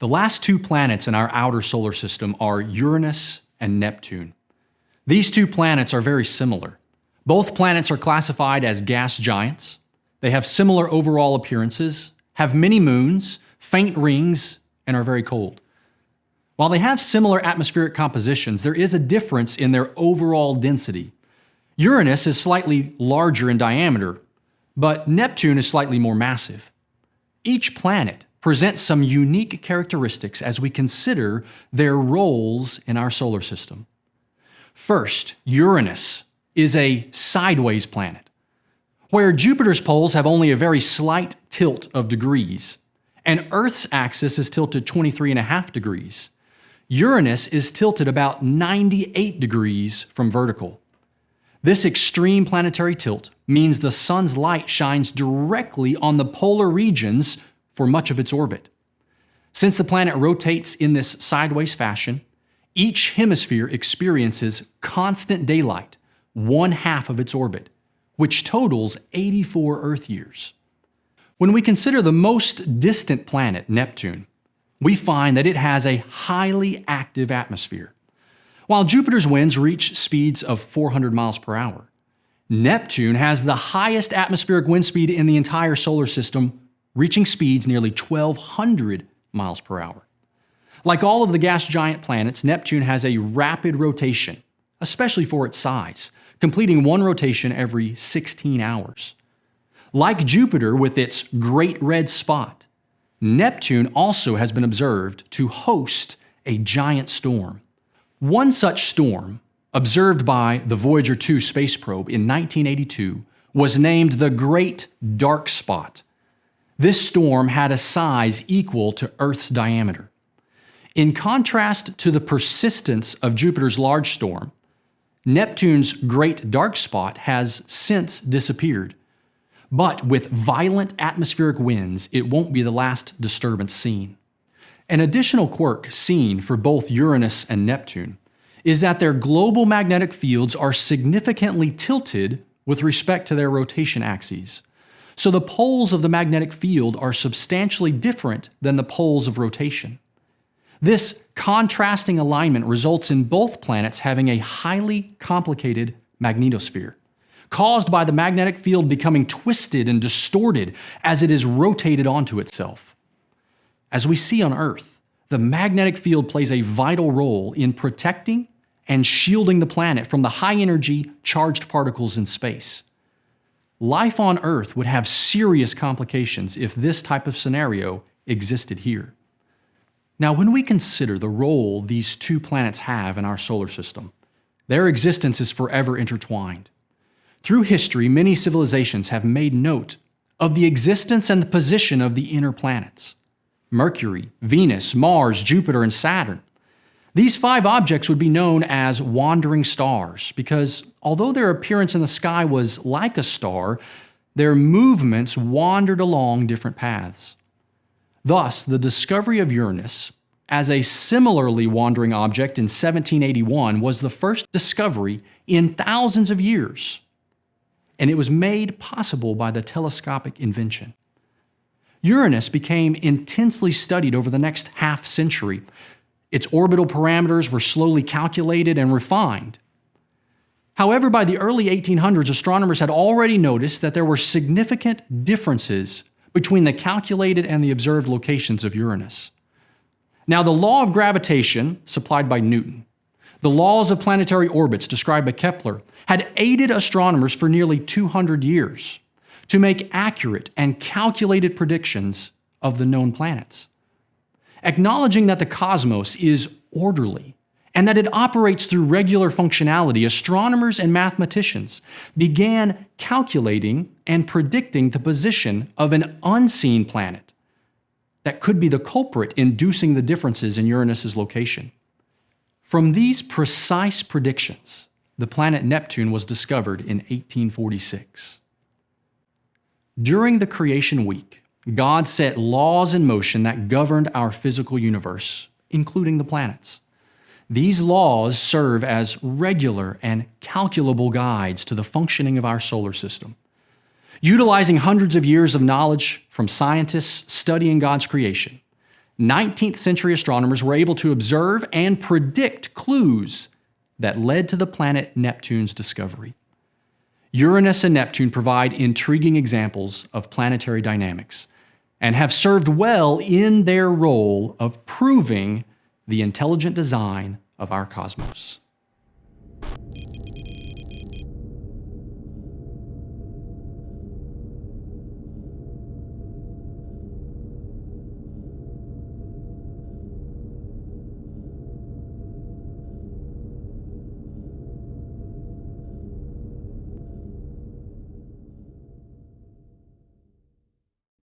The last two planets in our outer solar system are Uranus and Neptune. These two planets are very similar. Both planets are classified as gas giants. They have similar overall appearances, have many moons, faint rings, and are very cold. While they have similar atmospheric compositions, there is a difference in their overall density. Uranus is slightly larger in diameter, but Neptune is slightly more massive. Each planet presents some unique characteristics as we consider their roles in our solar system. First, Uranus is a sideways planet. Where Jupiter's poles have only a very slight tilt of degrees, and Earth's axis is tilted 23.5 degrees, Uranus is tilted about 98 degrees from vertical. This extreme planetary tilt means the sun's light shines directly on the polar regions for much of its orbit. Since the planet rotates in this sideways fashion, each hemisphere experiences constant daylight, one half of its orbit, which totals 84 Earth years. When we consider the most distant planet, Neptune, we find that it has a highly active atmosphere. While Jupiter's winds reach speeds of 400 miles per hour, Neptune has the highest atmospheric wind speed in the entire solar system reaching speeds nearly 1,200 miles per hour. Like all of the gas giant planets, Neptune has a rapid rotation, especially for its size, completing one rotation every 16 hours. Like Jupiter with its Great Red Spot, Neptune also has been observed to host a giant storm. One such storm, observed by the Voyager 2 space probe in 1982, was named the Great Dark Spot this storm had a size equal to Earth's diameter. In contrast to the persistence of Jupiter's large storm, Neptune's great dark spot has since disappeared. But with violent atmospheric winds, it won't be the last disturbance seen. An additional quirk seen for both Uranus and Neptune is that their global magnetic fields are significantly tilted with respect to their rotation axes. So the poles of the magnetic field are substantially different than the poles of rotation. This contrasting alignment results in both planets having a highly complicated magnetosphere, caused by the magnetic field becoming twisted and distorted as it is rotated onto itself. As we see on Earth, the magnetic field plays a vital role in protecting and shielding the planet from the high-energy charged particles in space. Life on Earth would have serious complications if this type of scenario existed here. Now, when we consider the role these two planets have in our solar system, their existence is forever intertwined. Through history, many civilizations have made note of the existence and the position of the inner planets. Mercury, Venus, Mars, Jupiter, and Saturn these five objects would be known as wandering stars because although their appearance in the sky was like a star, their movements wandered along different paths. Thus, the discovery of Uranus as a similarly wandering object in 1781 was the first discovery in thousands of years, and it was made possible by the telescopic invention. Uranus became intensely studied over the next half century, its orbital parameters were slowly calculated and refined. However, by the early 1800s, astronomers had already noticed that there were significant differences between the calculated and the observed locations of Uranus. Now, the law of gravitation, supplied by Newton, the laws of planetary orbits described by Kepler, had aided astronomers for nearly 200 years to make accurate and calculated predictions of the known planets acknowledging that the cosmos is orderly and that it operates through regular functionality, astronomers and mathematicians began calculating and predicting the position of an unseen planet that could be the culprit inducing the differences in Uranus's location. From these precise predictions, the planet Neptune was discovered in 1846. During the creation week, God set laws in motion that governed our physical universe, including the planets. These laws serve as regular and calculable guides to the functioning of our solar system. Utilizing hundreds of years of knowledge from scientists studying God's creation, 19th century astronomers were able to observe and predict clues that led to the planet Neptune's discovery. Uranus and Neptune provide intriguing examples of planetary dynamics and have served well in their role of proving the intelligent design of our cosmos.